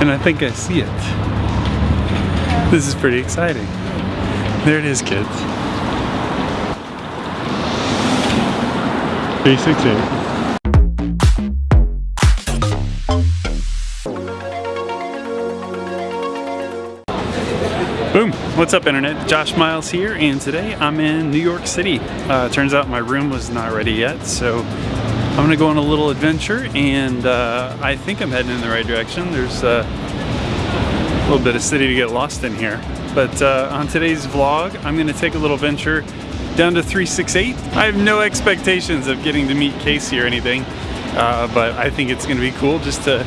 and I think I see it. This is pretty exciting. There it is, kids. 368. Boom! What's up internet? Josh Miles here and today I'm in New York City. Uh, turns out my room was not ready yet so I'm gonna go on a little adventure and uh, I think I'm heading in the right direction. There's uh, a little bit of city to get lost in here. But uh, on today's vlog I'm gonna take a little venture down to 368. I have no expectations of getting to meet Casey or anything uh, but I think it's gonna be cool just to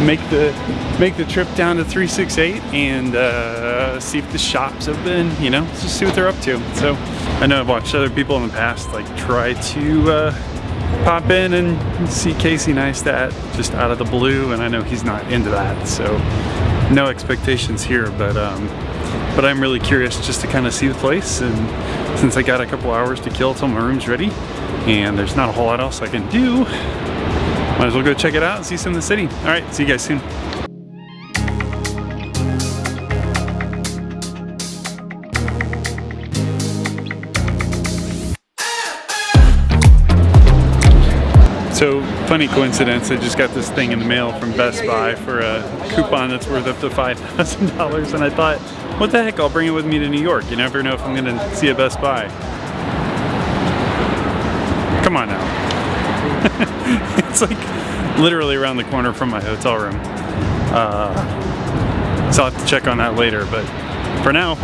make the make the trip down to 368 and uh, see if the shop's open you know just see what they're up to so I know I've watched other people in the past like try to uh, pop in and see Casey Neistat just out of the blue and I know he's not into that so no expectations here but um, but I'm really curious just to kind of see the place and since I got a couple hours to kill till my room's ready and there's not a whole lot else I can do might as well go check it out and see some of the city. All right, see you guys soon. So, funny coincidence, I just got this thing in the mail from Best Buy for a coupon that's worth up to $5,000 and I thought, what the heck, I'll bring it with me to New York. You never know if I'm gonna see a Best Buy. Come on now. it's like literally around the corner from my hotel room. Uh, so I'll have to check on that later, but for now,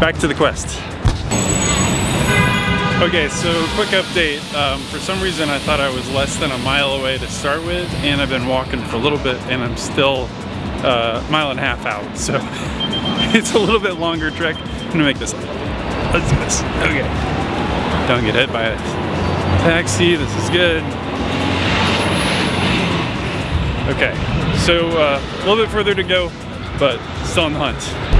back to the quest. Okay, so quick update. Um, for some reason I thought I was less than a mile away to start with, and I've been walking for a little bit and I'm still uh, a mile and a half out. So it's a little bit longer trek. I'm gonna make this. Let's do this. Okay. Don't get hit by a taxi, this is good. Okay, so uh, a little bit further to go, but still on the hunt.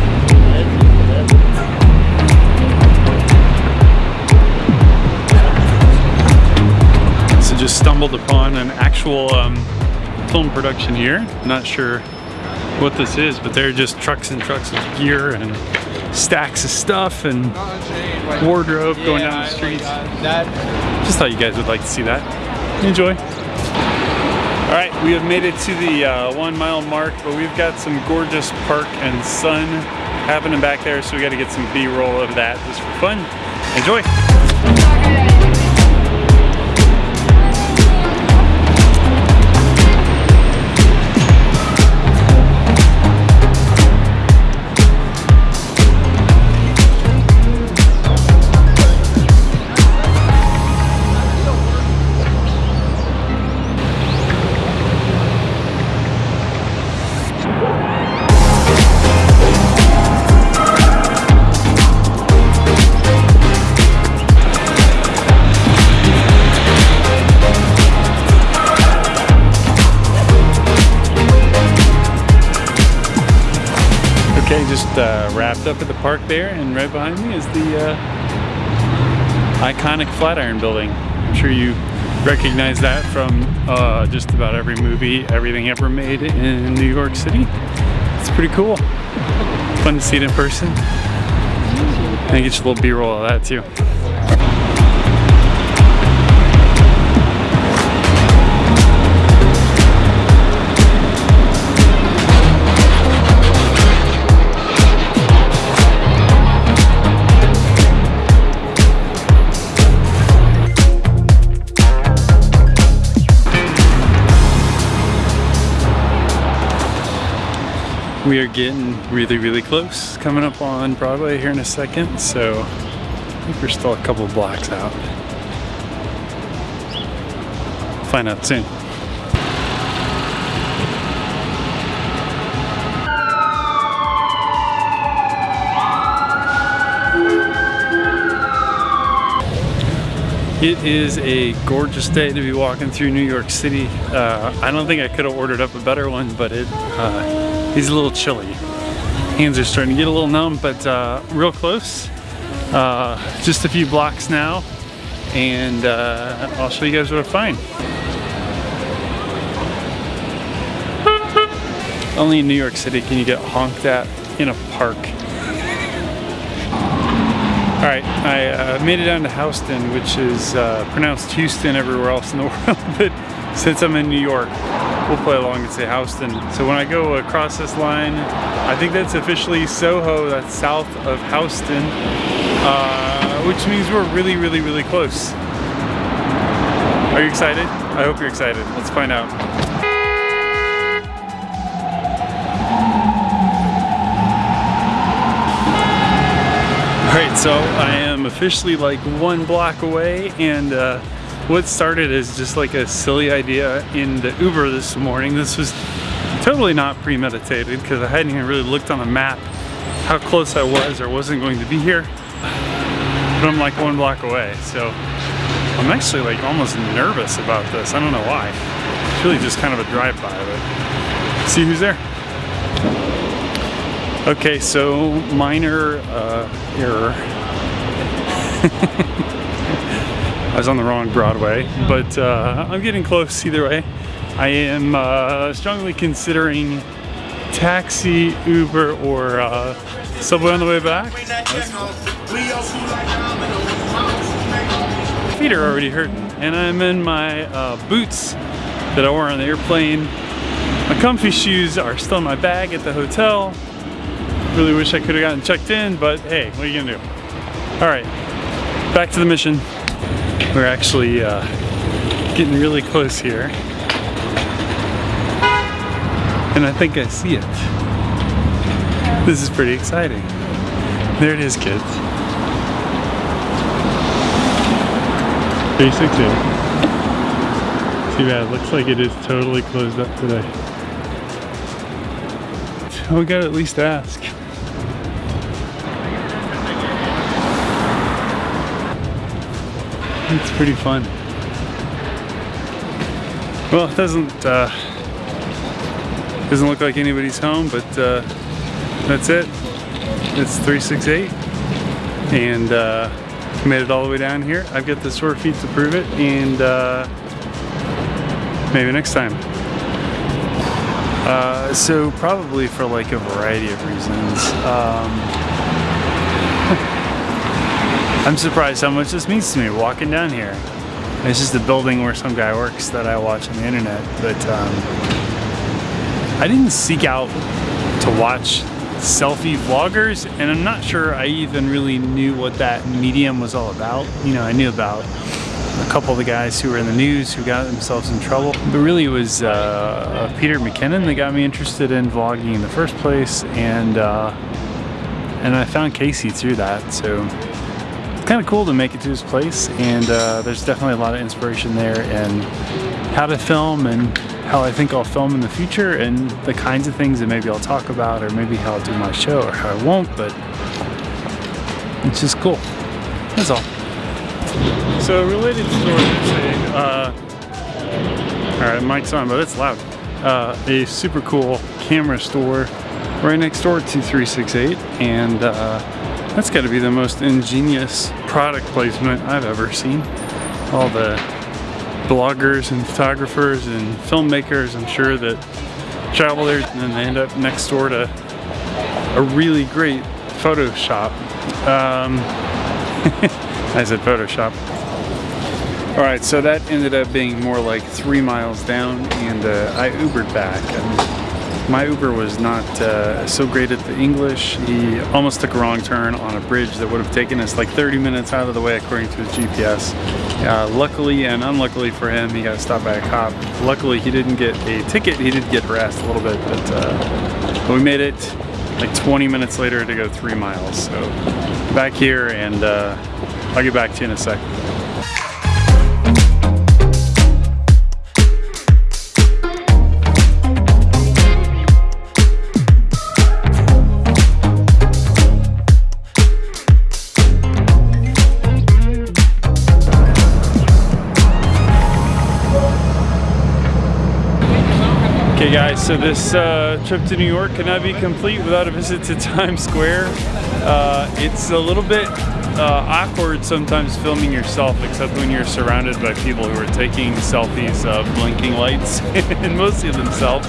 Just stumbled upon an actual um, film production here. Not sure what this is, but they're just trucks and trucks of gear and stacks of stuff and wardrobe going down the streets. Just thought you guys would like to see that. Enjoy. All right, we have made it to the uh, one mile mark, but we've got some gorgeous park and sun happening back there, so we got to get some B-roll of that just for fun. Enjoy. Just uh, wrapped up at the park there, and right behind me is the uh, iconic Flatiron Building. I'm sure you recognize that from uh, just about every movie, everything ever made in New York City. It's pretty cool. Fun to see it in person. And get you a little B-roll of that too. We are getting really, really close. Coming up on Broadway here in a second, so I think we're still a couple blocks out. Find out soon. It is a gorgeous day to be walking through New York City. Uh, I don't think I could have ordered up a better one, but it uh, is a little chilly. Hands are starting to get a little numb, but uh, real close. Uh, just a few blocks now, and uh, I'll show you guys what I find. Only in New York City can you get honked at in a park. All right, I uh, made it down to Houston, which is uh, pronounced Houston everywhere else in the world, but since I'm in New York, we'll play along and say Houston. So when I go across this line, I think that's officially Soho, that's south of Houston, uh, which means we're really, really, really close. Are you excited? I hope you're excited. Let's find out. Alright, so I am officially like one block away and uh, what started as just like a silly idea in the Uber this morning. This was totally not premeditated because I hadn't even really looked on the map how close I was or wasn't going to be here. But I'm like one block away, so I'm actually like almost nervous about this. I don't know why. It's really just kind of a drive-by, but see who's there. Okay, so minor uh, error. Was on the wrong Broadway, but uh, I'm getting close either way. I am uh, strongly considering taxi, Uber, or uh, subway on the way back. Feet are already hurting, and I'm in my uh, boots that I wore on the airplane. My comfy shoes are still in my bag at the hotel. Really wish I could have gotten checked in, but hey, what are you gonna do? All right, back to the mission. We're actually uh, getting really close here. And I think I see it. This is pretty exciting. There it is, kids. 368. Too bad, looks like it is totally closed up today. We gotta at least ask. It's pretty fun. Well, it doesn't uh, doesn't look like anybody's home, but uh, that's it. It's 368, and uh, made it all the way down here. I've got the sore feet to prove it, and uh, maybe next time. Uh, so probably for like a variety of reasons. Um, I'm surprised how much this means to me walking down here. It's just the building where some guy works that I watch on the internet, but um, I didn't seek out to watch selfie vloggers and I'm not sure I even really knew what that medium was all about. You know, I knew about a couple of the guys who were in the news who got themselves in trouble. But really it was uh, Peter McKinnon that got me interested in vlogging in the first place and uh, and I found Casey through that. So kind of cool to make it to his place and uh, there's definitely a lot of inspiration there and how to film and how I think I'll film in the future and the kinds of things that maybe I'll talk about or maybe how I'll do my show or how I won't but it's just cool. That's all. So related story a uh, all right mic's on but it's loud. Uh, a super cool camera store right next door to 368 and uh, that's got to be the most ingenious product placement I've ever seen. All the bloggers and photographers and filmmakers, I'm sure that travel there and then they end up next door to a really great Photoshop. Um, I said Photoshop. All right, so that ended up being more like three miles down and uh, I Ubered back. My Uber was not uh, so great at the English. He almost took a wrong turn on a bridge that would have taken us like 30 minutes out of the way according to his GPS. Uh, luckily and unluckily for him, he got stopped by a cop. Luckily, he didn't get a ticket. He did get harassed a little bit, but, uh, but we made it like 20 minutes later to go three miles. So back here and uh, I'll get back to you in a sec. Okay guys, so this uh, trip to New York cannot be complete without a visit to Times Square. Uh, it's a little bit uh, awkward sometimes filming yourself, except when you're surrounded by people who are taking selfies of blinking lights, and mostly themselves.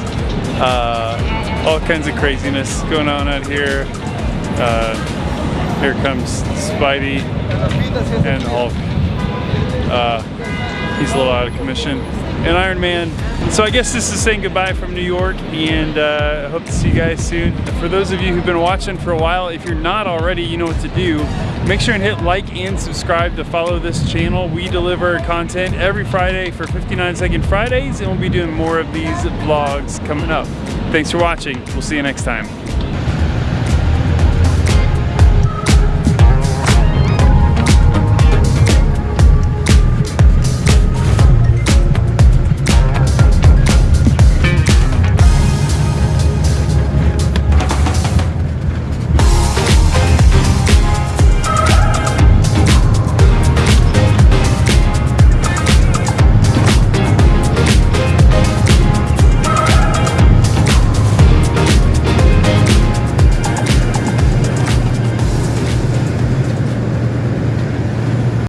Uh, all kinds of craziness going on out here. Uh, here comes Spidey and Hulk. Uh, he's a little out of commission. And Iron Man. So I guess this is saying goodbye from New York and uh, I hope to see you guys soon. For those of you who've been watching for a while, if you're not already, you know what to do. Make sure and hit like and subscribe to follow this channel. We deliver content every Friday for 59 Second Fridays and we'll be doing more of these vlogs coming up. Thanks for watching. We'll see you next time.